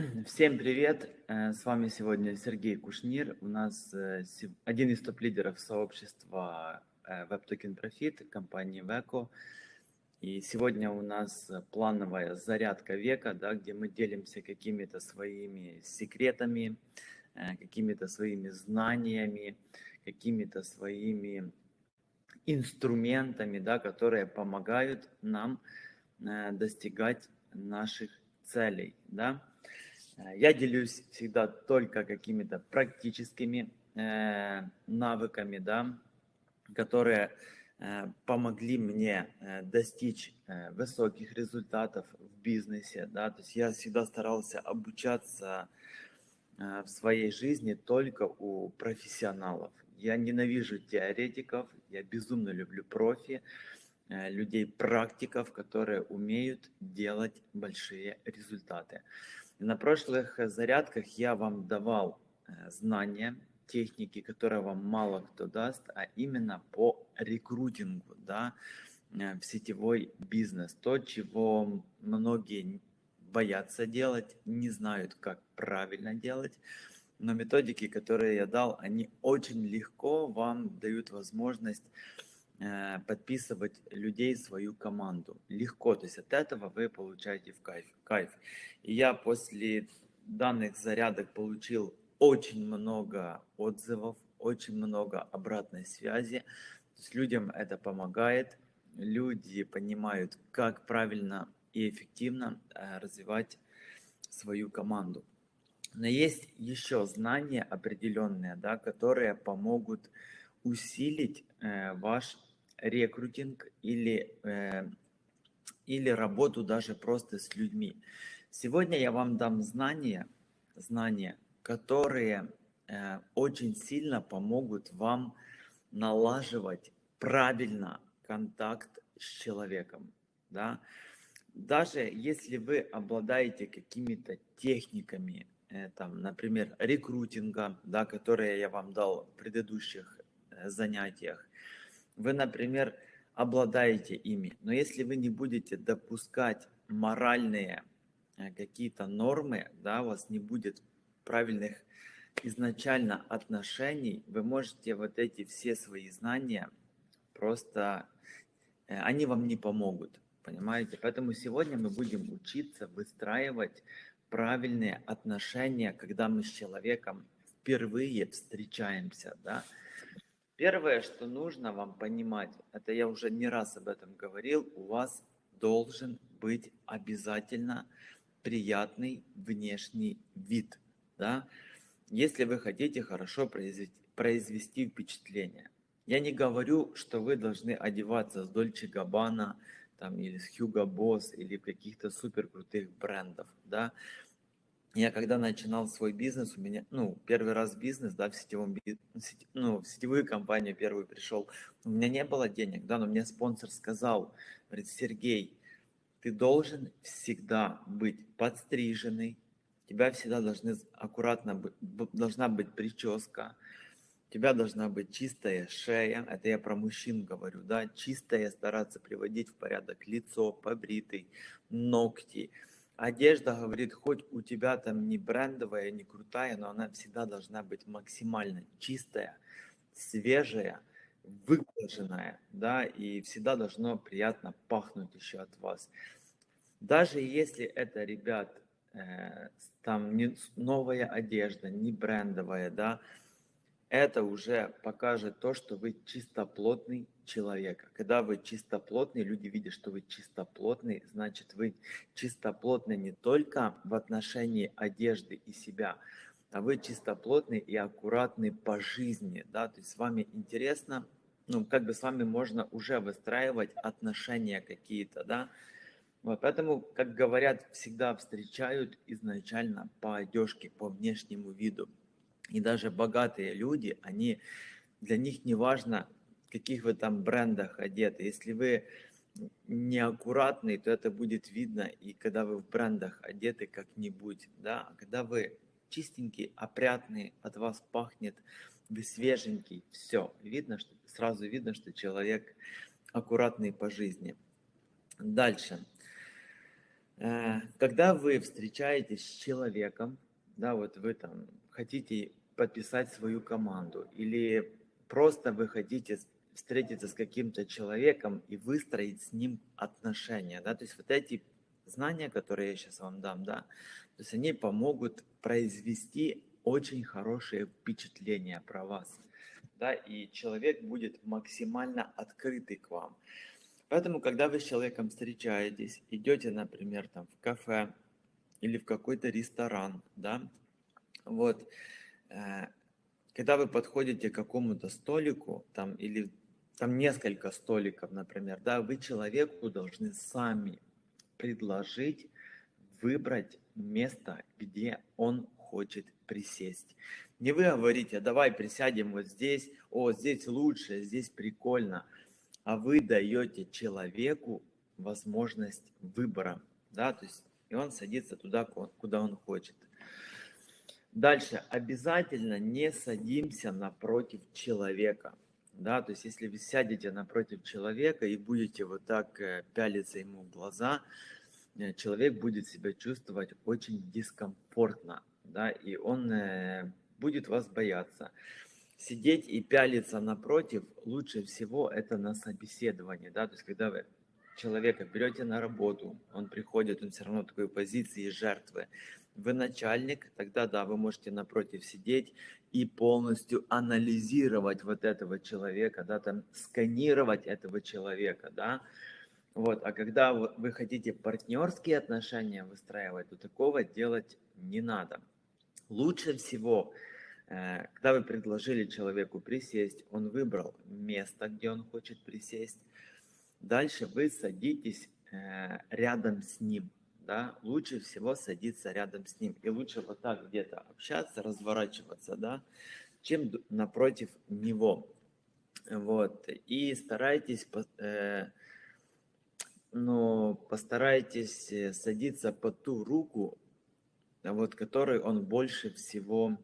Всем привет! Э, С вами сегодня Сергей Кушнир. У нас э, один из топ-лидеров сообщества э, WebToken Profit компании Veco. И сегодня у нас плановая зарядка века, да, где мы делимся какими-то своими секретами, какими-то своими знаниями, какими-то своими инструментами, да, которые помогают нам достигать наших целей. Да. Э, Я делюсь всегда только какими-то практическими э, навыками, да, которые э, помогли мне достичь высоких результатов в бизнесе. Да. То есть я всегда старался обучаться в своей жизни только у профессионалов. Я ненавижу теоретиков, я безумно люблю профи, э, людей практиков, которые умеют делать большие результаты. На прошлых э, зарядках я вам давал э, знания, техники, которые вам мало кто даст, а именно по рекрутингу, да, э, в сетевой бизнес. То, чего многие боятся делать, не знают, как правильно делать. Но методики, которые я дал, они очень легко вам дают возможность подписывать людей в свою команду. Легко, то есть от этого вы получаете в кайф. кайф. И я после данных зарядок получил очень много отзывов, очень много обратной связи. То есть людям это помогает, люди понимают, как правильно и эффективно э, развивать свою команду. Но есть еще знания определенные, да, которые помогут усилить э, ваш рекрутинг или, э, или работу даже просто с людьми. Сегодня я вам дам знания, знания, которые э, очень сильно помогут вам налаживать правильно контакт с человеком. Да? Даже если вы обладаете какими-то техниками, э, там, например, рекрутинга, да, которые я вам дал в предыдущих э, занятиях, вы, например, обладаете ими, но если вы не будете допускать моральные э, какие-то нормы, да, у вас не будет правильных изначально отношений, вы можете вот эти все свои знания просто, э, они вам не помогут, понимаете? Поэтому сегодня мы будем учиться выстраивать правильные отношения, когда мы с человеком впервые встречаемся, да. Первое, что нужно вам понимать, это я уже не раз об этом говорил, у вас должен быть обязательно приятный внешний вид, да, если вы хотите хорошо произвести, произвести впечатление. Я не говорю, что вы должны одеваться с Дольче Габбана там, или с Hugo Boss или каких-то супер крутых брендов, да. Я когда начинал свой бизнес, у меня, ну, первый раз бизнес, да, в сетевом ну, в сетевую компанию первый пришел, у меня не было денег, да, но мне спонсор сказал, говорит, Сергей, ты должен всегда быть подстриженный, тебя всегда должны аккуратно должна быть прическа, у тебя должна быть чистая шея, это я про мужчин говорю, да, чистая, стараться приводить в порядок лицо, побритый, ногти, Одежда, говорит, хоть у тебя там не брендовая, не крутая, но она всегда должна быть максимально чистая, свежая, выглаженная, да, и всегда должно приятно пахнуть еще от вас. Даже если это, ребят, э, там не новая одежда, не брендовая, да, это уже покажет то, что вы чистоплотный человек. Когда вы чистоплотный, люди видят, что вы чистоплотный, значит вы чистоплотны не только в отношении одежды и себя, а вы чистоплотный и аккуратный по жизни, да, то есть с вами интересно, ну, как бы с вами можно уже выстраивать отношения какие-то, да, вот, поэтому, как говорят, всегда встречают изначально по одежке, по внешнему виду. И даже богатые люди, они, для них не важно, каких вы там брендах одеты. Если вы неаккуратный, то это будет видно, и когда вы в брендах одеты как-нибудь, да, а когда вы чистенький, опрятный, от вас пахнет, вы свеженький, все, видно, что сразу видно, что человек аккуратный по жизни. Дальше. Э, когда вы встречаетесь с человеком, да, вот вы там хотите подписать свою команду или просто вы хотите встретиться с каким-то человеком и выстроить с ним отношения, да, то есть вот эти знания, которые я сейчас вам дам, да, то есть они помогут произвести очень хорошее впечатление про вас, да, и человек будет максимально открытый к вам. Поэтому, когда вы с человеком встречаетесь, идете, например, там в кафе или в какой-то ресторан, да, вот, э, когда вы подходите к какому-то столику, там, или там несколько столиков, например, да, вы человеку должны сами предложить выбрать место, где он хочет присесть. Не вы говорите, давай присядем вот здесь, о, здесь лучше, здесь прикольно – а вы даете человеку возможность выбора, да, то есть и он садится туда, куда он хочет. Дальше, обязательно не садимся напротив человека, да, то есть если вы сядете напротив человека и будете вот так э, пялиться ему в глаза, э, человек будет себя чувствовать очень дискомфортно, да, и он э, будет вас бояться. Сидеть и пялиться напротив, лучше всего это на собеседовании, да, то есть когда вы человека берете на работу, он приходит, он все равно в такой позиции жертвы, вы начальник, тогда да, вы можете напротив сидеть и полностью анализировать вот этого человека, да, там сканировать этого человека, да, вот, а когда вы хотите партнерские отношения выстраивать, то такого делать не надо. Лучше всего Э, когда вы предложили человеку присесть, он выбрал место, где он хочет присесть. Дальше вы садитесь э, рядом с ним. Да? Лучше всего садиться рядом с ним. И лучше вот так где-то общаться, разворачиваться, да, чем напротив него. Вот. И старайтесь, э, ну, постарайтесь садиться по ту руку, вот, которой он больше всего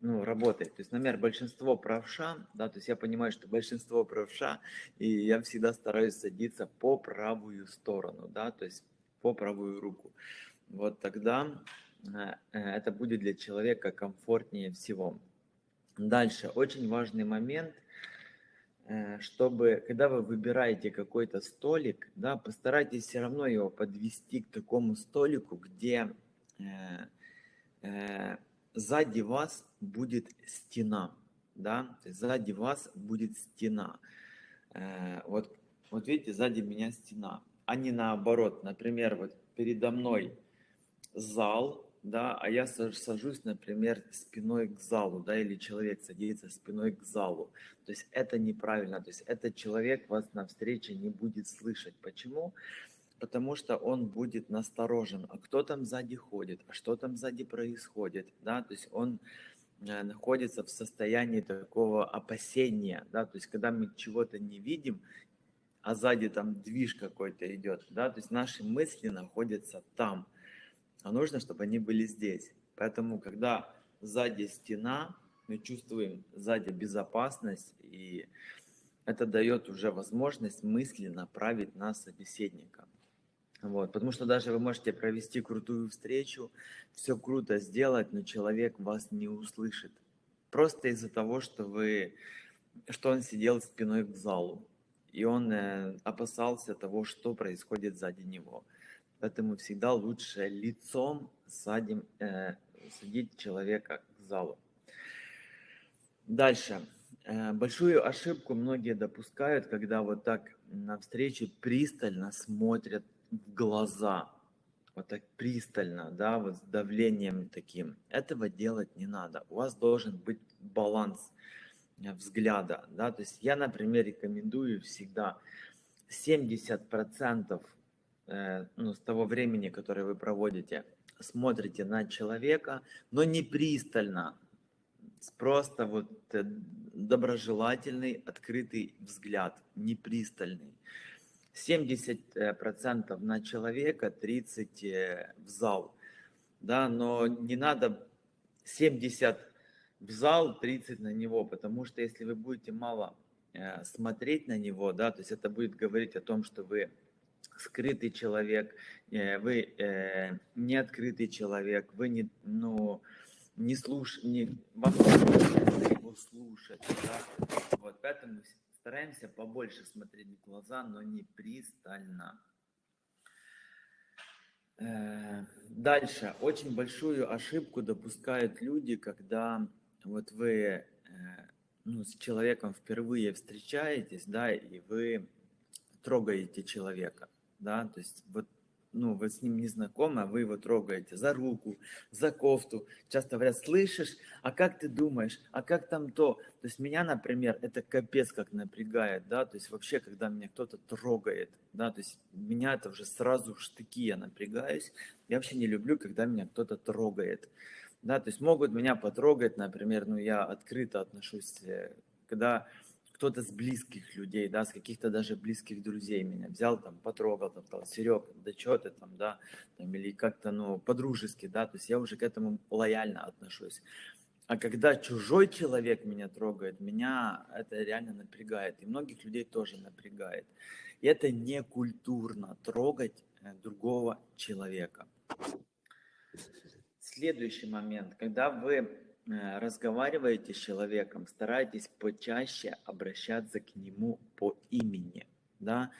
ну, работает. То есть, например, большинство правша, да, то есть я понимаю, что большинство правша, и я всегда стараюсь садиться по правую сторону, да, то есть по правую руку. Вот тогда э, э, это будет для человека комфортнее всего. Дальше, очень важный момент, э, чтобы, когда вы выбираете какой-то столик, да, постарайтесь все равно его подвести к такому столику, где сзади вас будет стена, да, сзади вас будет стена. Э, вот, вот видите, сзади меня стена, а не наоборот. Например, вот передо мной зал, да, а я сажусь, например, спиной к залу, да, или человек садится спиной к залу. То есть это неправильно, то есть этот человек вас на встрече не будет слышать. Почему? потому что он будет насторожен, а кто там сзади ходит, а что там сзади происходит, да, то есть он э, находится в состоянии такого опасения, да, то есть когда мы чего-то не видим, а сзади там движ какой-то идет, да, то есть наши мысли находятся там, а нужно, чтобы они были здесь. Поэтому, когда сзади стена, мы чувствуем сзади безопасность, и это дает уже возможность мысли направить на собеседника. Вот, потому что даже вы можете провести крутую встречу, все круто сделать, но человек вас не услышит. Просто из-за того, что вы, что он сидел спиной к залу, и он э, опасался того, что происходит сзади него. Поэтому всегда лучше лицом садим, э, садить человека к залу. Дальше. Э, большую ошибку многие допускают, когда вот так на встрече пристально смотрят в глаза, вот так пристально, да, вот с давлением таким. Этого делать не надо. У вас должен быть баланс э, взгляда, да, то есть я, например, рекомендую всегда 70% э, ну, с того времени, которое вы проводите, смотрите на человека, но не пристально, просто вот э, доброжелательный, открытый взгляд, не пристальный. 70% на человека, 30% э, в зал. Да, но не надо 70 в зал, 30 на него, потому что если вы будете мало э, смотреть на него, да, то есть это будет говорить о том, что вы скрытый человек, э, вы э, не открытый человек, вы не, ну, не слуш, не, вам не его слушать, да? Вот, поэтому стараемся побольше смотреть в глаза, но не пристально. Дальше. Очень большую ошибку допускают люди, когда вот вы э, ну, с человеком впервые встречаетесь, да, и вы трогаете человека, да, то есть вот ну, вы с ним не знакомы, а вы его трогаете за руку, за кофту. Часто говорят, слышишь, а как ты думаешь, а как там то? То есть меня, например, это капец как напрягает, да, то есть вообще, когда меня кто-то трогает, да, то есть меня это уже сразу штыки, я напрягаюсь. Я вообще не люблю, когда меня кто-то трогает, да, то есть могут меня потрогать, например, ну, я открыто отношусь, э, когда кто-то с близких людей, да, с каких-то даже близких друзей меня взял, там, потрогал, там, сказал, Серег, да что ты там, да, там, или как-то, ну, по-дружески, да, то есть я уже к этому лояльно отношусь. А когда чужой человек меня трогает, меня это реально напрягает, и многих людей тоже напрягает. И это не культурно трогать э, другого человека. Следующий момент, когда вы Э, разговариваете с человеком, старайтесь почаще обращаться к нему по имени, да,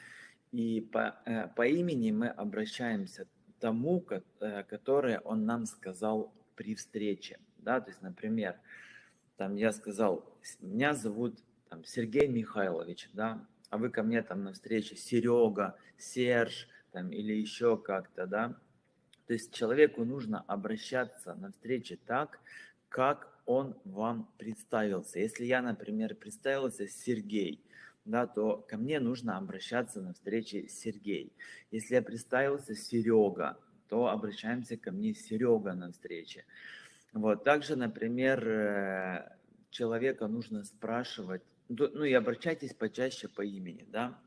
и по, э, по имени мы обращаемся тому, э, которое он нам сказал при встрече, да, то есть, например, там я сказал, меня зовут там, Сергей Михайлович, да, а вы ко мне там на встрече Серега, Серж, там, или еще как-то, да, то есть человеку нужно обращаться на встрече так, как он вам представился. Если я, например, представился Сергей, да, то ко мне нужно обращаться на встрече Сергей. Если я представился Серега, то обращаемся ко мне Серега на встрече. Вот. Также, например, э, человека нужно спрашивать, ну и обращайтесь почаще по имени, да.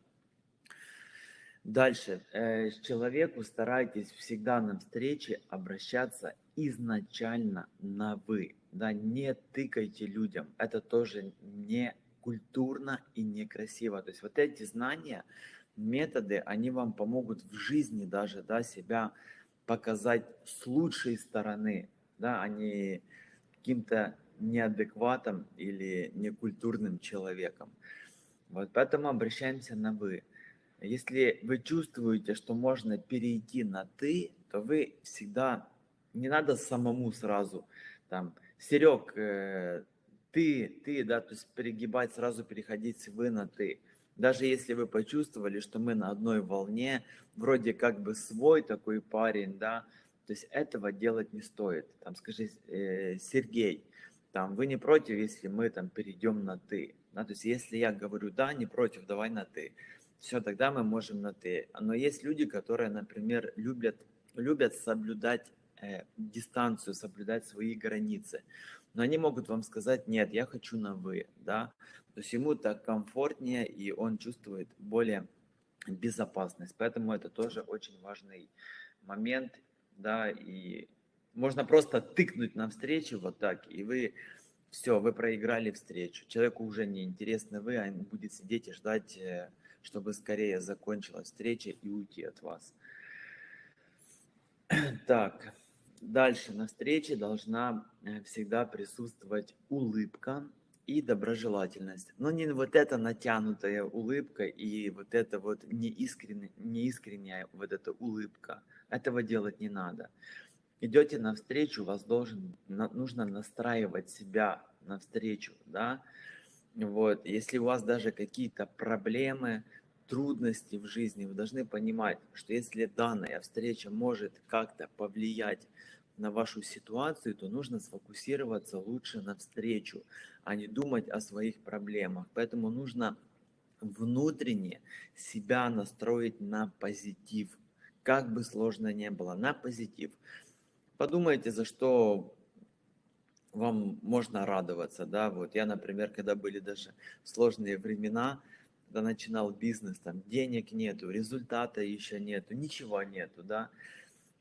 Дальше. Э, человеку старайтесь всегда на встрече обращаться изначально на «вы». Да, не тыкайте людям. Это тоже не культурно и некрасиво. То есть вот эти знания, методы, они вам помогут в жизни даже да, себя показать с лучшей стороны, да, а не каким-то неадекватом или некультурным человеком. Вот поэтому обращаемся на «вы». Если вы чувствуете, что можно перейти на «ты», то вы всегда не надо самому сразу там, Серег, э, ты, ты, да, то есть перегибать, сразу переходить с вы на ты. Даже если вы почувствовали, что мы на одной волне, вроде как бы свой такой парень, да, то есть этого делать не стоит. Там скажи, э, Сергей, там, вы не против, если мы там перейдем на ты. Да, то есть если я говорю да, не против, давай на ты. Все, тогда мы можем на ты. Но есть люди, которые, например, любят, любят соблюдать э, дистанцию, соблюдать свои границы. Но они могут вам сказать, нет, я хочу на вы, да. То есть ему так комфортнее, и он чувствует более безопасность. Поэтому это тоже очень важный момент, да, и можно просто тыкнуть на встречу вот так, и вы все, вы проиграли встречу. Человеку уже не интересно вы, а он будет сидеть и ждать, э, чтобы скорее закончилась встреча и уйти от вас. Так, Дальше на встрече должна э, всегда присутствовать улыбка и доброжелательность. Но не вот эта натянутая улыбка и вот эта вот неискренняя, неискренняя вот эта улыбка. Этого делать не надо. Идете навстречу, вас должен, нужно настраивать себя навстречу, да. Вот, если у вас даже какие-то проблемы, трудности в жизни, вы должны понимать, что если данная встреча может как-то повлиять на вашу ситуацию, то нужно сфокусироваться лучше на встречу, а не думать о своих проблемах. Поэтому нужно внутренне себя настроить на позитив, как бы сложно не было, на позитив. Подумайте, за что вам можно радоваться, да, вот я, например, когда были даже сложные времена, когда начинал бизнес, там денег нету, результата еще нету, ничего нету, да,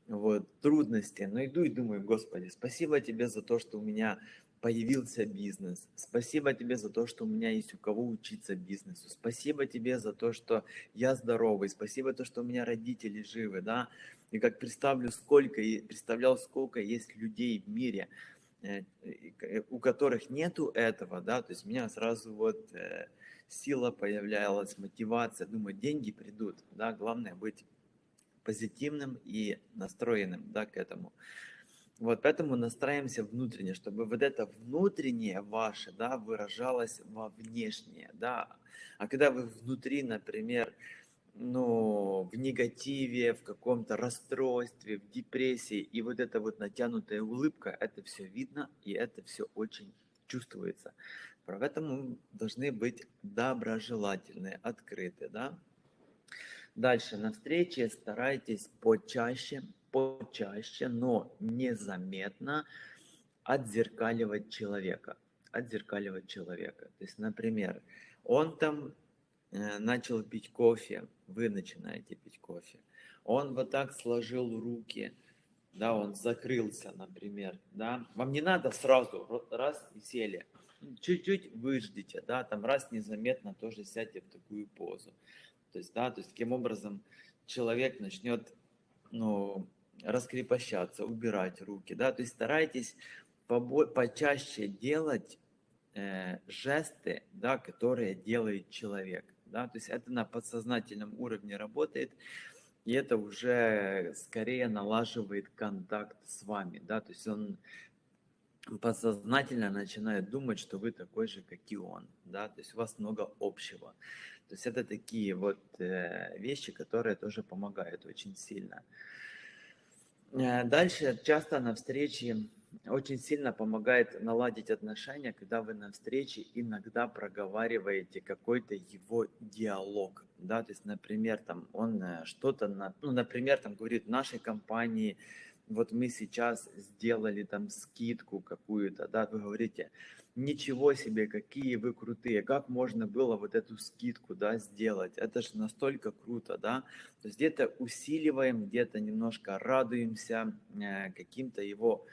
вот, трудности, но иду и думаю, Господи, спасибо тебе за то, что у меня появился бизнес. Спасибо тебе за то, что у меня есть у кого учиться бизнесу. Спасибо тебе за то, что я здоровый. Спасибо то, что у меня родители живы, да. И как представлю, сколько, представлял, сколько есть людей в мире, у которых нету этого, да, то есть у меня сразу вот э, сила появлялась, мотивация, думаю, деньги придут, да, главное быть позитивным и настроенным, да, к этому. Вот поэтому настраиваемся внутренне, чтобы вот это внутреннее ваше, да, выражалось во внешнее, да. А когда вы внутри, например, ну, в негативе, в каком-то расстройстве, в депрессии, и вот эта вот натянутая улыбка, это все видно, и это все очень чувствуется. Поэтому должны быть доброжелательные, открыты, да. Дальше, на встрече старайтесь почаще почаще, но незаметно отзеркаливать человека. Отзеркаливать человека. То есть, например, он там начал пить кофе, вы начинаете пить кофе. Он вот так сложил руки, да, он закрылся, например, да. Вам не надо сразу раз и сели. Чуть-чуть выждите, да, там раз незаметно тоже сядьте в такую позу. То есть, да, то есть таким образом человек начнет, ну, раскрепощаться, убирать руки, да, то есть старайтесь почаще делать э, жесты, да, которые делает человек, да, то есть это на подсознательном уровне работает, и это уже скорее налаживает контакт с вами, да, то есть он подсознательно начинает думать, что вы такой же, как и он, да, то есть у вас много общего. То есть это такие вот э, вещи, которые тоже помогают очень сильно. Э, дальше часто на встрече очень сильно помогает наладить отношения, когда вы на встрече иногда проговариваете какой-то его диалог, да, то есть, например, там он э, что-то, на, ну, например, там говорит, в нашей компании вот мы сейчас сделали там скидку какую-то, да, вы говорите, ничего себе, какие вы крутые, как можно было вот эту скидку, да, сделать, это же настолько круто, да, то есть где-то усиливаем, где-то немножко радуемся э, каким-то его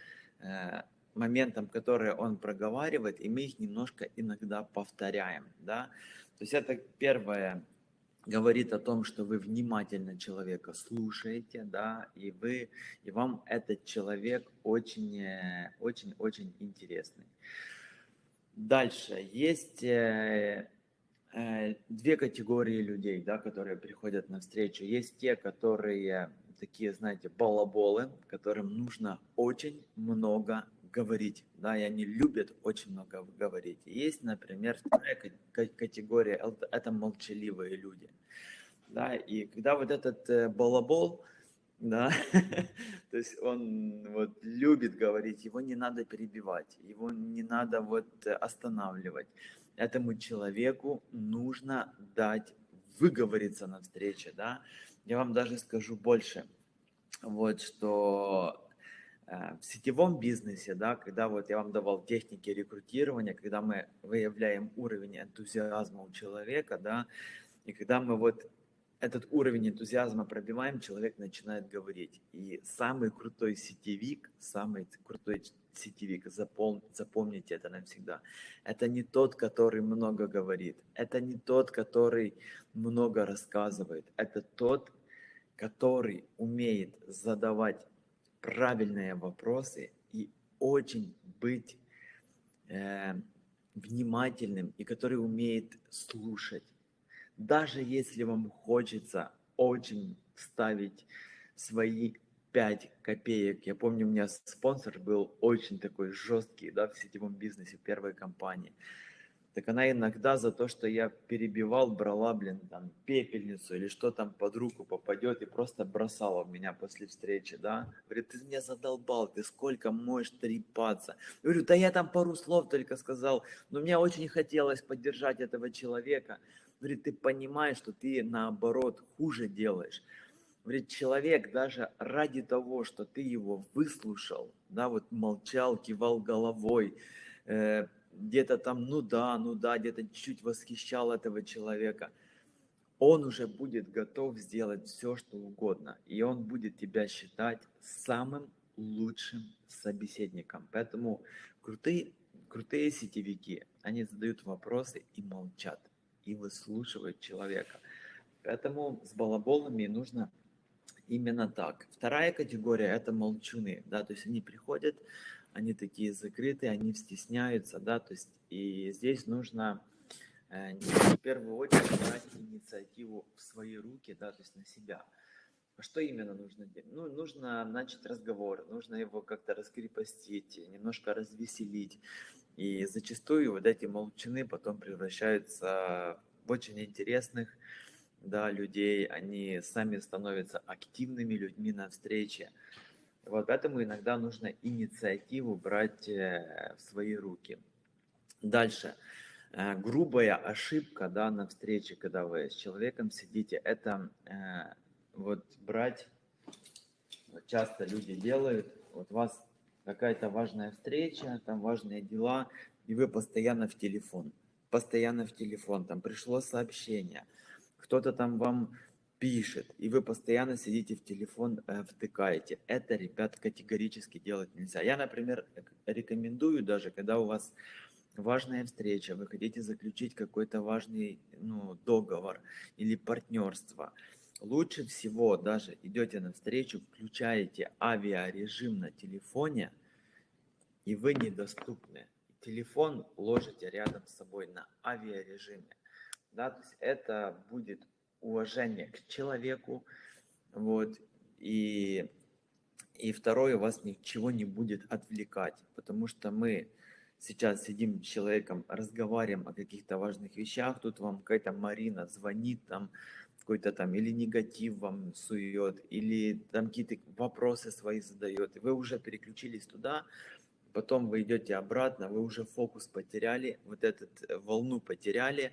моментам, которые он проговаривает, и мы их немножко иногда повторяем, да, то есть это первое, говорит о том, что вы внимательно человека слушаете, да, и вы, и вам этот человек очень, э, очень, очень интересный. Дальше. Есть э, э, две категории людей, да, которые приходят на встречу. Есть те, которые такие, знаете, балаболы, которым нужно очень много говорить, да, и они любят очень много говорить. Есть, например, вторая категория, это молчаливые люди, да, и когда вот этот э, балабол, да, то есть он вот любит говорить, его не надо перебивать, его не надо вот останавливать. Этому человеку нужно дать выговориться на встрече, да. Я вам даже скажу больше, вот что э, в сетевом бизнесе, да, когда вот я вам давал техники рекрутирования, когда мы выявляем уровень энтузиазма у человека, да, и когда мы вот этот уровень энтузиазма пробиваем, человек начинает говорить. И самый крутой сетевик, самый крутой сетевик, запом, запомните это навсегда, это не тот, который много говорит, это не тот, который много рассказывает, это тот, который умеет задавать правильные вопросы и очень быть э, внимательным, и который умеет слушать. Даже если вам хочется очень ставить свои 5 копеек. Я помню, у меня спонсор был очень такой жесткий, да, в сетевом бизнесе, первой компании. Так она иногда за то, что я перебивал, брала, блин, там, пепельницу или что там под руку попадет и просто бросала в меня после встречи, да. Говорит, ты меня задолбал, ты сколько можешь трепаться. Я говорю, да я там пару слов только сказал, но мне очень хотелось поддержать этого человека. Говорит, ты понимаешь, что ты наоборот хуже делаешь. Говорит, человек даже ради того, что ты его выслушал, да, вот молчал, кивал головой, э, где-то там, ну да, ну да, где-то чуть-чуть восхищал этого человека, он уже будет готов сделать все, что угодно. И он будет тебя считать самым лучшим собеседником. Поэтому крутые крутые сетевики, они задают вопросы и молчат, и выслушивают человека. Поэтому с балаболами нужно именно так. Вторая категория – это молчуны, да, то есть они приходят, они такие закрытые, они стесняются, да, то есть и здесь нужно э, в первую очередь брать инициативу в свои руки, да, то есть на себя. А что именно нужно делать? Ну, нужно начать разговор, нужно его как-то раскрепостить, немножко развеселить. И зачастую вот эти молчаны потом превращаются в очень интересных да, людей, они сами становятся активными людьми на встрече. Вот поэтому иногда нужно инициативу брать э, в свои руки. Дальше. Э, грубая ошибка да, на встрече, когда вы с человеком сидите, это э, вот брать, вот часто люди делают, вот у вас какая-то важная встреча, там важные дела, и вы постоянно в телефон, постоянно в телефон, там пришло сообщение, кто-то там вам пишет, и вы постоянно сидите в телефон, э, втыкаете. Это, ребят, категорически делать нельзя. Я, например, рекомендую даже, когда у вас важная встреча, вы хотите заключить какой-то важный ну, договор или партнерство, лучше всего даже идете на встречу, включаете авиарежим на телефоне, и вы недоступны. Телефон ложите рядом с собой на авиарежиме. Да, то есть это будет уважение к человеку, вот, и, и второе, вас ничего не будет отвлекать, потому что мы сейчас сидим с человеком, разговариваем о каких-то важных вещах, тут вам какая-то Марина звонит там, какой-то там или негатив вам сует, или там какие-то вопросы свои задает, и вы уже переключились туда, потом вы идете обратно, вы уже фокус потеряли, вот эту э, волну потеряли,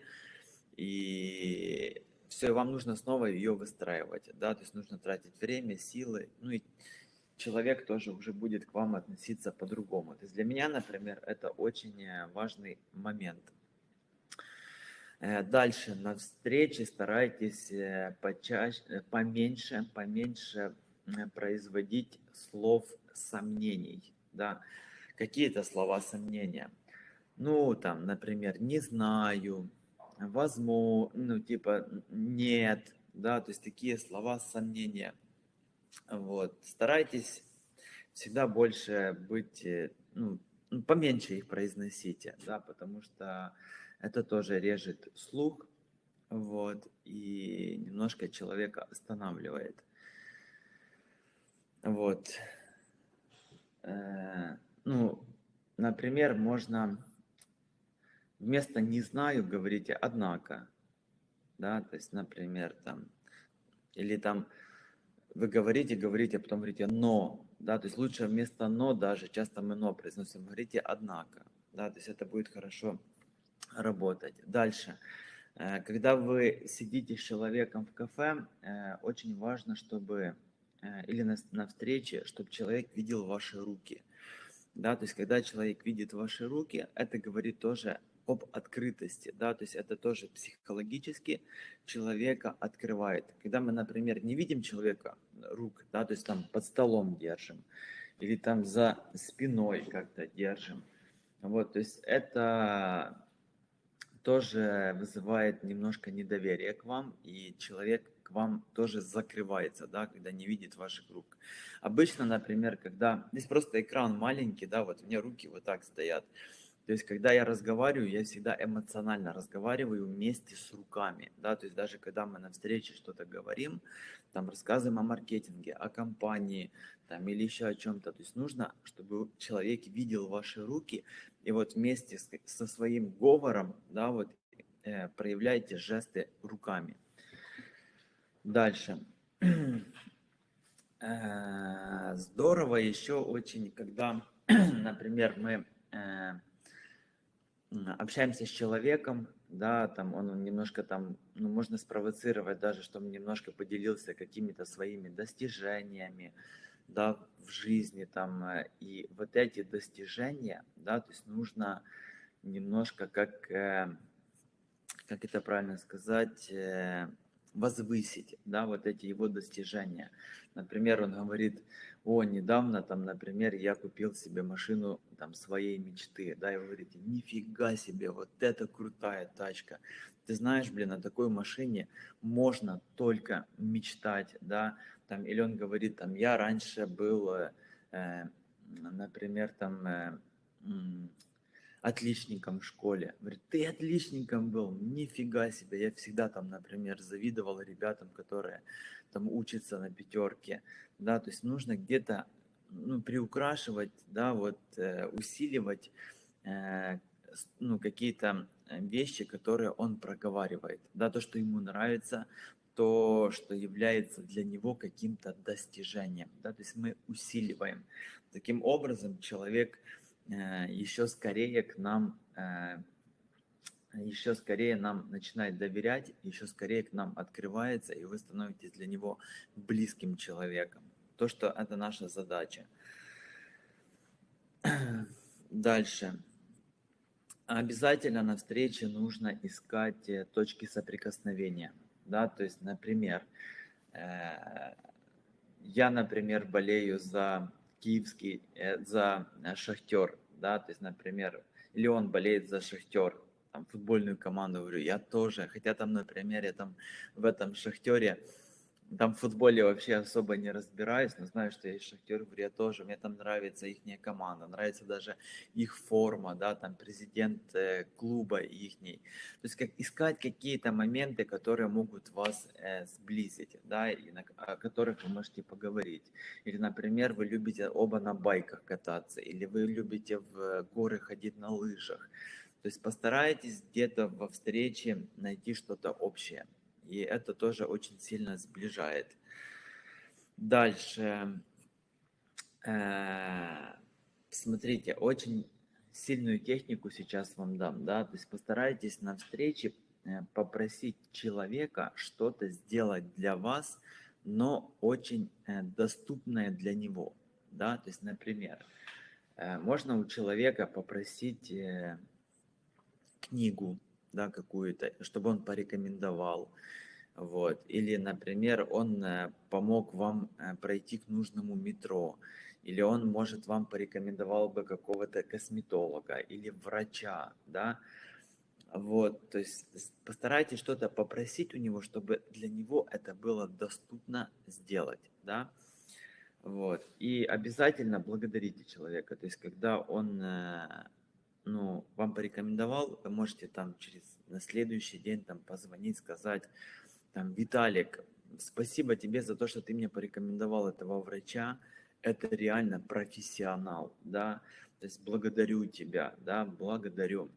и все, вам нужно снова ее выстраивать, да, то есть нужно тратить время, силы, ну и человек тоже уже будет к вам относиться по-другому. То есть для меня, например, это очень э, важный момент. Э, дальше на встрече старайтесь э, почаще, поменьше, поменьше производить слов сомнений, да, какие-то слова сомнения. Ну, там, например, не знаю, возможно, ну, типа, нет, да, то есть такие слова сомнения. Вот, старайтесь всегда больше быть, э, ну, поменьше их произносите, да, потому что это тоже режет слух, вот, и немножко человека останавливает. Вот. Э, ну, например, можно вместо «не знаю» говорите «однако». Да, то есть, например, там, или там вы говорите, говорите, а потом говорите «но». Да, то есть лучше вместо «но» даже, часто мы «но» произносим, говорите «однако». Да, то есть это будет хорошо работать. Дальше. Э, когда вы сидите с человеком в кафе, э, очень важно, чтобы э, или на, на встрече, чтобы человек видел ваши руки. Да, то есть когда человек видит ваши руки, это говорит тоже об открытости, да, то есть это тоже психологически человека открывает. Когда мы, например, не видим человека рук, да, то есть там под столом держим, или там за спиной как-то держим, вот, то есть это тоже вызывает немножко недоверие к вам, и человек к вам тоже закрывается, да, когда не видит ваших рук. Обычно, например, когда здесь просто экран маленький, да, вот у меня руки вот так стоят, то есть, когда я разговариваю, я всегда эмоционально разговариваю вместе с руками, да, то есть даже когда мы на встрече что-то говорим, там рассказываем о маркетинге, о компании, там или еще о чем-то, то есть нужно, чтобы человек видел ваши руки, и вот вместе с, со своим говором, да, вот э, проявляйте жесты руками. Дальше. Э, здорово еще очень, когда, например, мы э, общаемся с человеком, да, там он немножко там, ну, можно спровоцировать даже, чтобы немножко поделился какими-то своими достижениями, да, в жизни там, э, и вот эти достижения, да, то есть нужно немножко как, э, как это правильно сказать, э, возвысить, да, вот эти его достижения. Например, он говорит, о, недавно там, например, я купил себе машину там своей мечты, да, и вы говорите, нифига себе, вот это крутая тачка. Ты знаешь, блин, на такой машине можно только мечтать, да, там, или он говорит, там, я раньше был, э, например, там, э, отличником в школе. Говорит, ты отличником был, нифига себе. Я всегда там, например, завидовал ребятам, которые там учатся на пятерке. Да, то есть нужно где-то ну, приукрашивать, да, вот э, усиливать э, ну, какие-то вещи, которые он проговаривает. Да, то, что ему нравится, то, что является для него каким-то достижением. Да, то есть мы усиливаем. Таким образом, человек Э, еще скорее к нам, э, еще скорее нам начинает доверять, еще скорее к нам открывается, и вы становитесь для него близким человеком. То, что это наша задача. Дальше. Обязательно на встрече нужно искать э, точки соприкосновения. Да, то есть, например, я, например, болею за киевский, э, за э, Шахтер, да, то есть, например, или он болеет за Шахтер, там, футбольную команду, говорю, я тоже, хотя там, например, я там в этом Шахтере там в футболе вообще особо не разбираюсь, но знаю, что есть Шахтер, говорю, я тоже, мне там нравится их команда, нравится даже их форма, да, там президент э, клуба ихний. То есть как искать какие-то моменты, которые могут вас э, сблизить, да, и на, о которых вы можете поговорить. Или, например, вы любите оба на байках кататься, или вы любите в горы ходить на лыжах. То есть постарайтесь где-то во встрече найти что-то общее. И это тоже очень сильно сближает. Дальше. Э, смотрите, очень сильную технику сейчас вам дам, да, то есть постарайтесь на встрече э, попросить человека что-то сделать для вас, но очень э, доступное для него, да, то есть, например, можно у человека попросить книгу, да, какую-то, чтобы он порекомендовал. Вот. Или, например, он э, помог вам э, пройти к нужному метро, или он, может, вам порекомендовал бы какого-то косметолога или врача, да, вот, то есть постарайтесь что-то попросить у него, чтобы для него это было доступно сделать, да, вот, и обязательно благодарите человека, то есть когда он э, ну, вам порекомендовал, вы можете там через на следующий день там позвонить, сказать, там, Виталик, спасибо тебе за то, что ты мне порекомендовал этого врача, это реально профессионал, да, то есть благодарю тебя, да, благодарю.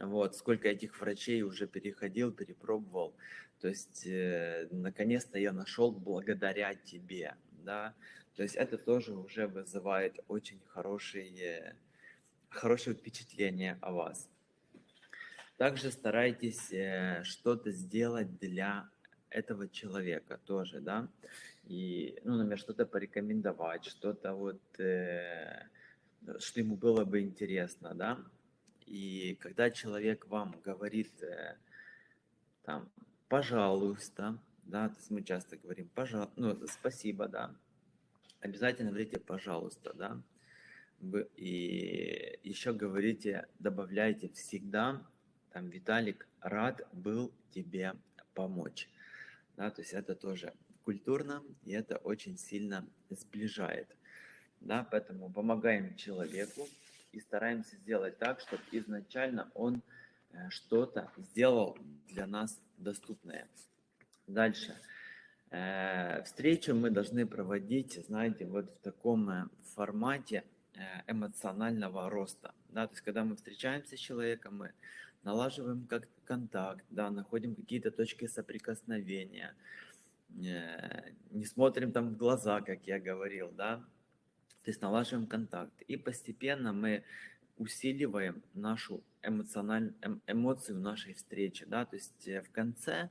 Вот, сколько этих врачей уже переходил, перепробовал, то есть, э, наконец-то я нашел благодаря тебе, да, то есть это тоже уже вызывает очень хорошие хорошее впечатление о вас. Также старайтесь э, что-то сделать для этого человека тоже, да, и, ну, например, что-то порекомендовать, что-то вот, э, что ему было бы интересно, да, и когда человек вам говорит, э, там, пожалуйста, да, то есть мы часто говорим, пожалуйста, ну, спасибо, да, обязательно говорите, пожалуйста, да, и еще говорите, добавляйте всегда, там, Виталик, рад был тебе помочь. Да, то есть это тоже культурно, и это очень сильно сближает. Да, поэтому помогаем человеку и стараемся сделать так, чтобы изначально он э, что-то сделал для нас доступное. Дальше. Э, встречу мы должны проводить, знаете, вот в таком э, формате, эмоционального роста. Да? То есть, когда мы встречаемся с человеком, мы налаживаем как контакт, да, находим какие-то точки соприкосновения, э, не смотрим там в глаза, как я говорил, да, то есть налаживаем контакт. И постепенно мы усиливаем нашу эмоциональную эм, эмоцию нашей встречи, да, то есть э, в конце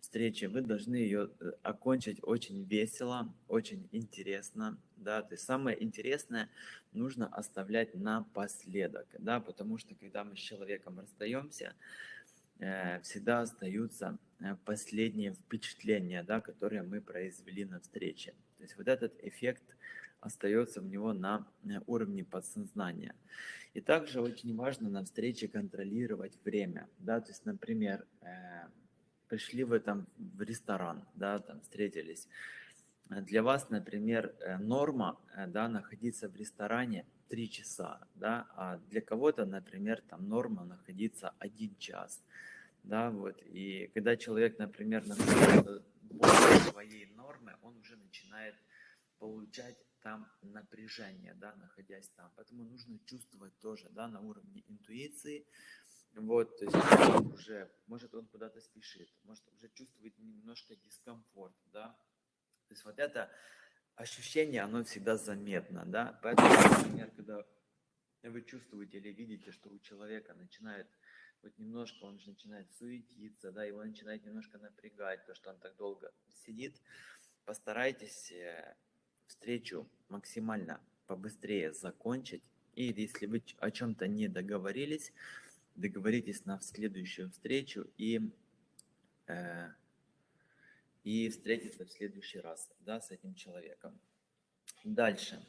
встречи, вы должны ее э, окончить очень весело, очень интересно, да, то есть самое интересное нужно оставлять напоследок, да, потому что когда мы с человеком расстаемся, э, всегда остаются э, последние впечатления, да, которые мы произвели на встрече. То есть вот этот эффект остается у него на уровне подсознания. И также очень важно на встрече контролировать время. Да? То есть, например, пришли вы там в ресторан, да, там встретились. Для вас, например, норма да, находиться в ресторане 3 часа, да, а для кого-то, например, там норма находиться 1 час, да, вот, и когда человек, например, находится больше своей нормы, он уже начинает получать там напряжение, да, находясь там, поэтому нужно чувствовать тоже, да, на уровне интуиции, вот, то есть уже, может он куда-то спешит, может уже чувствует немножко дискомфорт, да, то есть вот это ощущение, оно всегда заметно, да, поэтому, например, когда вы чувствуете или видите, что у человека начинает вот немножко, он же начинает суетиться, да, его начинает немножко напрягать, то, что он так долго сидит, постарайтесь э, встречу максимально побыстрее закончить, и если вы о чем-то не договорились, договоритесь на следующую встречу и э, и встретиться в следующий раз да, с этим человеком. Дальше.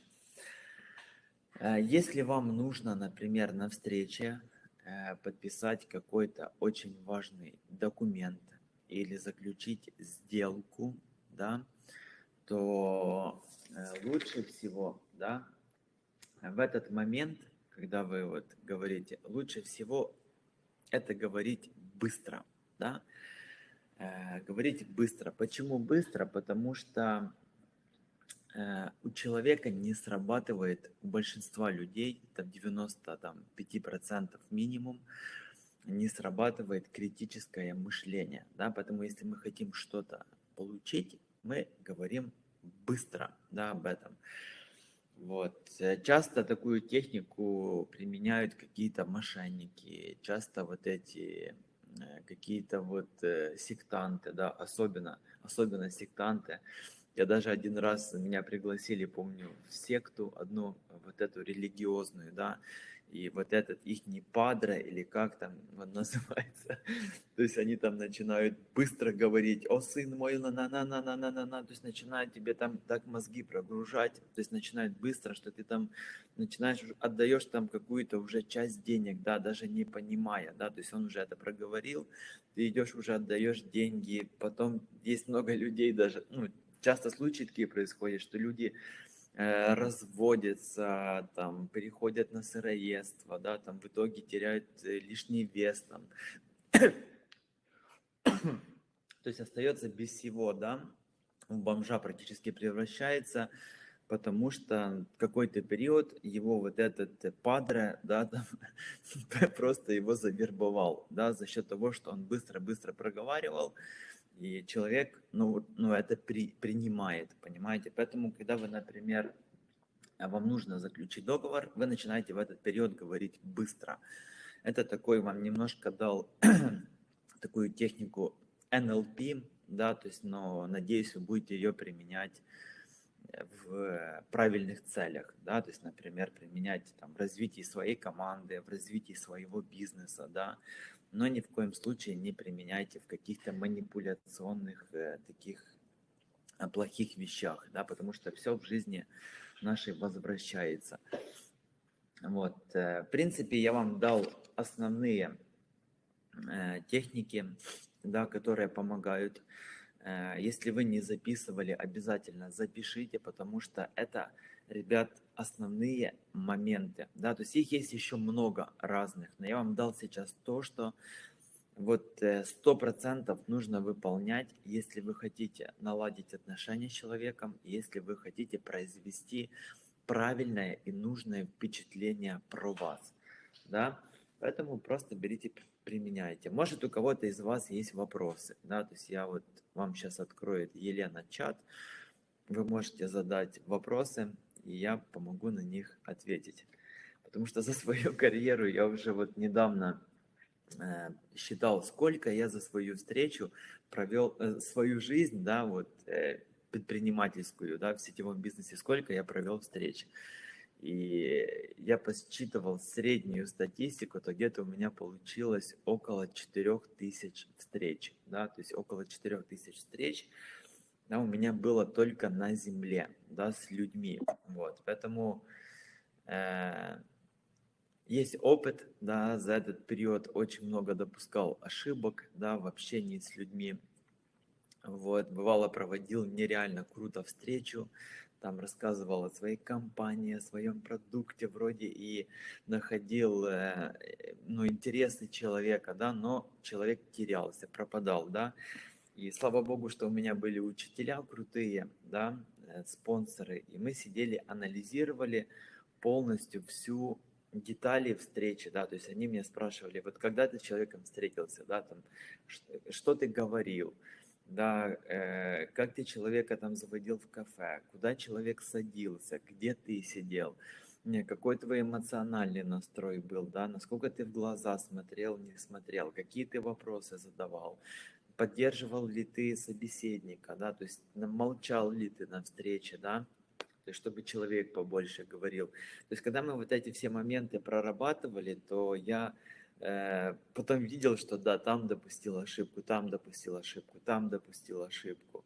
Э, если вам нужно, например, на встрече э, подписать какой-то очень важный документ или заключить сделку, да, то э, лучше всего, да, в этот момент, когда вы вот говорите, лучше всего это говорить быстро, да, Э, говорить быстро. Почему быстро? Потому что э, у человека не срабатывает, у большинства людей, это 95% минимум, не срабатывает критическое мышление. Да? Поэтому если мы хотим что-то получить, мы говорим быстро да, об этом. Вот. Часто такую технику применяют какие-то мошенники, часто вот эти Э, какие-то вот э, сектанты, да, особенно, особенно сектанты. Я даже один раз меня пригласили, помню, в секту одну, вот эту религиозную, да, и вот этот их не падре, или как там он называется, то есть они там начинают быстро говорить, о, сын мой, на на на на на на на на то есть начинают тебе там так мозги прогружать, то есть начинают быстро, что ты там начинаешь, отдаешь там какую-то уже часть денег, да, даже не понимая, да, то есть он уже это проговорил, ты идешь уже отдаешь деньги, потом есть много людей даже, ну, часто случаи такие происходят, что люди разводятся, там, переходят на сыроедство, да, там в итоге теряют э, лишний вес, там. То есть остается без всего, да, у бомжа практически превращается, потому что какой-то период его вот этот падре, да, там, просто его завербовал, да, за счет того, что он быстро-быстро проговаривал, и человек, ну, ну это при, принимает, понимаете? Поэтому, когда вы, например, вам нужно заключить договор, вы начинаете в этот период говорить быстро. Это такой вам немножко дал такую технику NLP, да, то есть, но надеюсь, вы будете ее применять в правильных целях, да, то есть, например, применять там, в развитии своей команды, в развитии своего бизнеса, да, но ни в коем случае не применяйте в каких-то манипуляционных э, таких э, плохих вещах, да, потому что все в жизни нашей возвращается. Вот, э, в принципе, я вам дал основные э, техники, да, которые помогают. Э, если вы не записывали, обязательно запишите, потому что это ребят, основные моменты. Да? То есть их есть еще много разных, но я вам дал сейчас то, что вот э, сто процентов нужно выполнять, если вы хотите наладить отношения с человеком, если вы хотите произвести правильное и нужное впечатление про вас. Да? Поэтому просто берите, применяйте. Может у кого-то из вас есть вопросы. Да? То есть я вот вам сейчас открою Елена чат. Вы можете задать вопросы, и я помогу на них ответить. Потому что за свою карьеру я уже вот недавно э, считал, сколько я за свою встречу провел, э, свою жизнь, да, вот э, предпринимательскую, да, в сетевом бизнесе, сколько я провел встреч. И я посчитывал среднюю статистику, то где-то у меня получилось около 4000 встреч, да, то есть около 4000 встреч, да, у меня было только на земле, да, с людьми, вот, поэтому э, есть опыт, да, за этот период очень много допускал ошибок, да, в общении с людьми, вот, бывало проводил нереально круто встречу, там рассказывал о своей компании, о своем продукте вроде и находил, э, ну, интересный человека, да, но человек терялся, пропадал, да. И слава богу, что у меня были учителя крутые, да, э, спонсоры, и мы сидели, анализировали полностью всю детали встречи, да, то есть они меня спрашивали, вот когда ты с человеком встретился, да, там, что, что ты говорил, да, э, как ты человека там заводил в кафе, куда человек садился, где ты сидел, не, какой твой эмоциональный настрой был, да, насколько ты в глаза смотрел, не смотрел, какие ты вопросы задавал, поддерживал ли ты собеседника, да, то есть молчал ли ты на встрече, да, то есть чтобы человек побольше говорил. То есть когда мы вот эти все моменты прорабатывали, то я потом видел, что да, там допустил ошибку, там допустил ошибку, там допустил ошибку.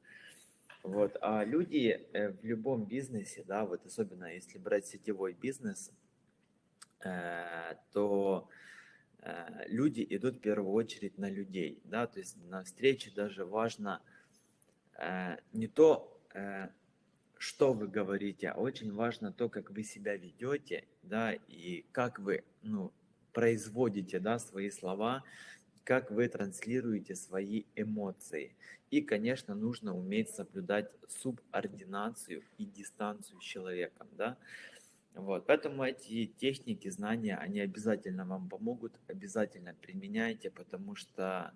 Вот. А люди э, в любом бизнесе, да, вот особенно если брать сетевой бизнес, э, то люди идут в первую очередь на людей, да, то есть на встрече даже важно не то, что вы говорите, а очень важно то, как вы себя ведете, да, и как вы, ну, производите да, свои слова, как вы транслируете свои эмоции. И, конечно, нужно уметь соблюдать субординацию и дистанцию с человеком. Да? Вот, поэтому эти техники, знания, они обязательно вам помогут, обязательно применяйте, потому что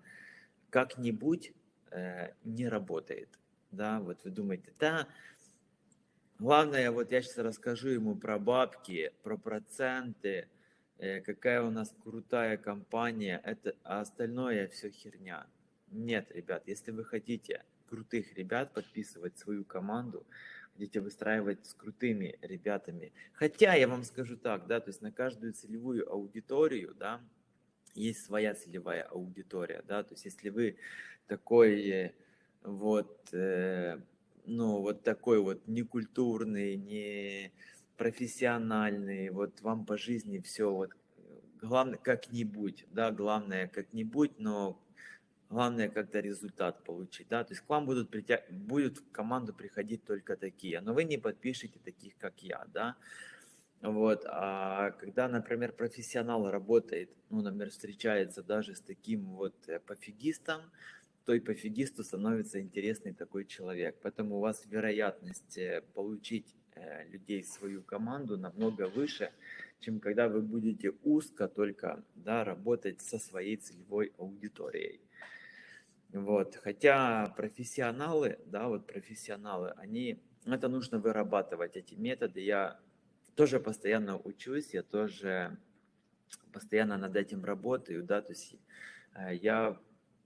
как-нибудь э, не работает. Да, вот вы думаете, да, главное, вот я сейчас расскажу ему про бабки, про проценты, какая у нас крутая компания, это, а остальное все херня. Нет, ребят, если вы хотите крутых ребят подписывать свою команду, хотите выстраивать с крутыми ребятами. Хотя я вам скажу так, да, то есть на каждую целевую аудиторию, да, есть своя целевая аудитория, да, то есть если вы такой вот, э, ну, вот такой вот некультурный, не профессиональный, вот вам по жизни все вот главное как-нибудь, да, главное как-нибудь, но главное как-то результат получить, да, то есть к вам будут, притя... будут в команду приходить только такие, но вы не подпишете таких, как я, да, вот, а когда, например, профессионал работает, ну, например, встречается даже с таким вот э, пофигистом, то и пофигисту становится интересный такой человек, поэтому у вас вероятность э, получить людей в свою команду намного выше, чем когда вы будете узко только да, работать со своей целевой аудиторией. Вот. Хотя профессионалы, да, вот профессионалы, они, это нужно вырабатывать, эти методы. Я тоже постоянно учусь, я тоже постоянно над этим работаю, да, то есть э, я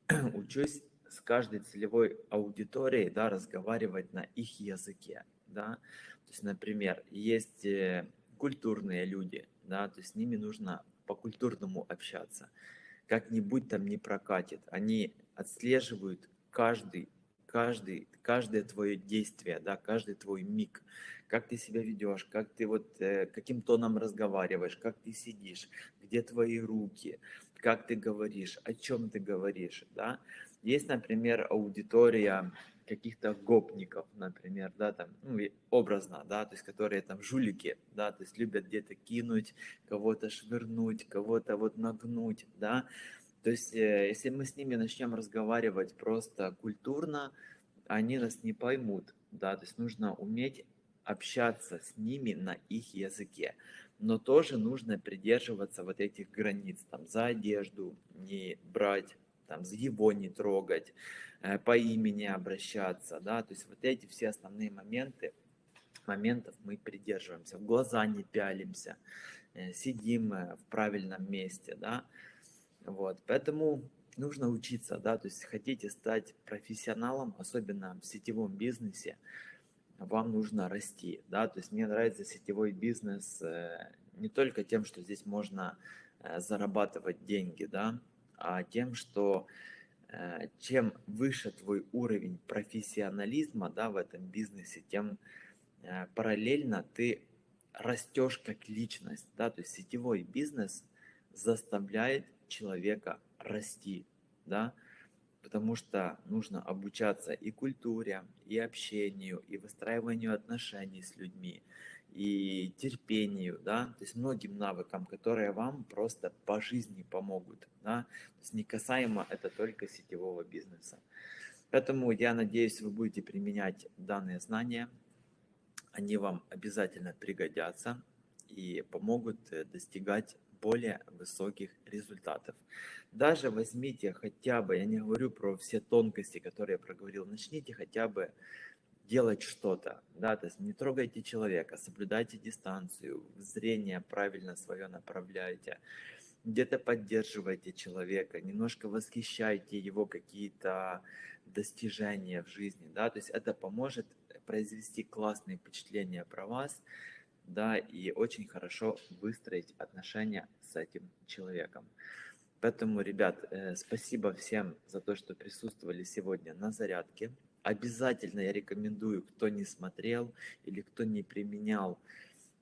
учусь с каждой целевой аудиторией, да, разговаривать на их языке, да, есть, например, есть э, культурные люди, да, то есть с ними нужно по-культурному общаться. Как-нибудь там не прокатит. Они отслеживают каждый, каждый, каждое твое действие, да, каждый твой миг, как ты себя ведешь, как ты вот, э, каким тоном разговариваешь, как ты сидишь, где твои руки, как ты говоришь, о чем ты говоришь, да. Есть, например, аудитория каких-то гопников, например, да, там, ну, образно, да, то есть, которые там жулики, да, то есть, любят где-то кинуть, кого-то швырнуть, кого-то вот нагнуть, да, то есть, э, если мы с ними начнем разговаривать просто культурно, они нас не поймут, да, то есть, нужно уметь общаться с ними на их языке, но тоже нужно придерживаться вот этих границ, там, за одежду не брать, там, его не трогать, э, по имени обращаться, да, то есть вот эти все основные моменты, моментов мы придерживаемся, в глаза не пялимся, э, сидим э, в правильном месте, да, вот, поэтому нужно учиться, да, то есть хотите стать профессионалом, особенно в сетевом бизнесе, вам нужно расти, да, то есть мне нравится сетевой бизнес не только тем, что здесь можно зарабатывать деньги, да, а тем, что э, чем выше твой уровень профессионализма, да, в этом бизнесе, тем параллельно ты растешь как личность, да, то есть сетевой бизнес заставляет человека расти, да, потому что нужно обучаться и культуре, и общению, и выстраиванию отношений с людьми, и терпению, да, то есть многим навыкам, которые вам просто по жизни помогут, да, то есть не касаемо это только сетевого бизнеса. Поэтому я надеюсь, вы будете применять данные знания, они вам обязательно пригодятся и помогут э, достигать более высоких результатов. Даже возьмите хотя бы, я не говорю про все тонкости, которые я проговорил, начните хотя бы делать что-то, да, то есть не трогайте человека, соблюдайте дистанцию, зрение правильно свое направляйте, где-то поддерживайте человека, немножко восхищайте его какие-то достижения в жизни, да, то есть это поможет произвести классные впечатления про вас, да, и очень хорошо выстроить отношения с этим человеком. Поэтому, ребят, э, спасибо всем за то, что присутствовали сегодня на зарядке. Обязательно я рекомендую, кто не смотрел или кто не применял,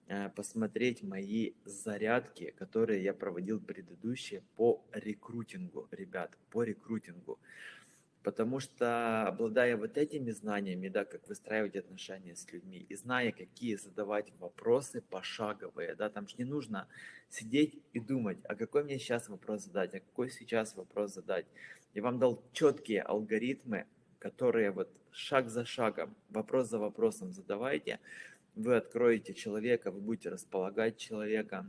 э, посмотреть мои зарядки, которые я проводил предыдущие по рекрутингу, ребят, по рекрутингу. Потому что, обладая вот этими знаниями, да, как выстраивать отношения с людьми, и зная, какие задавать вопросы пошаговые, да, там же не нужно сидеть и думать, а какой мне сейчас вопрос задать, а какой сейчас вопрос задать. Я вам дал четкие алгоритмы, которые вот шаг за шагом, вопрос за вопросом задавайте, вы откроете человека, вы будете располагать человека,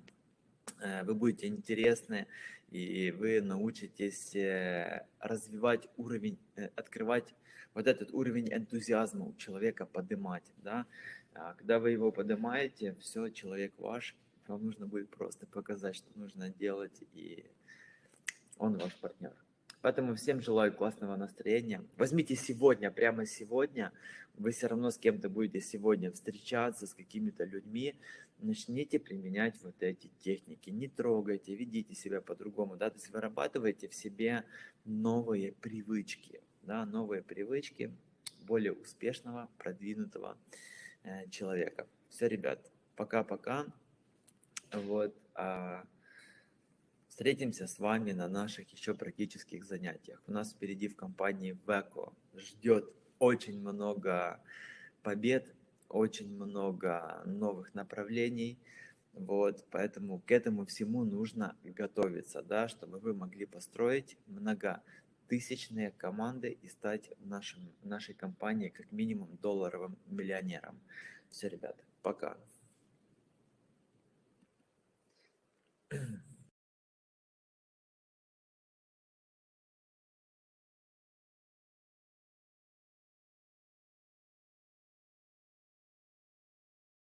э, вы будете интересны, и вы научитесь э, развивать уровень, э, открывать вот этот уровень энтузиазма у человека, поднимать, да. А когда вы его поднимаете, все, человек ваш, вам нужно будет просто показать, что нужно делать, и он ваш партнер. Поэтому всем желаю классного настроения. Возьмите сегодня, прямо сегодня, вы все равно с кем-то будете сегодня встречаться, с какими-то людьми, начните применять вот эти техники. Не трогайте, ведите себя по-другому, да, то есть вырабатывайте в себе новые привычки, да, новые привычки более успешного, продвинутого э, человека. Все, ребят, пока-пока. Вот. А Встретимся с вами на наших еще практических занятиях. У нас впереди в компании Веко ждет очень много побед, очень много новых направлений. Вот, поэтому к этому всему нужно готовиться, да, чтобы вы могли построить многотысячные команды и стать нашим, нашей компании как минимум долларовым миллионером. Все, ребята, пока.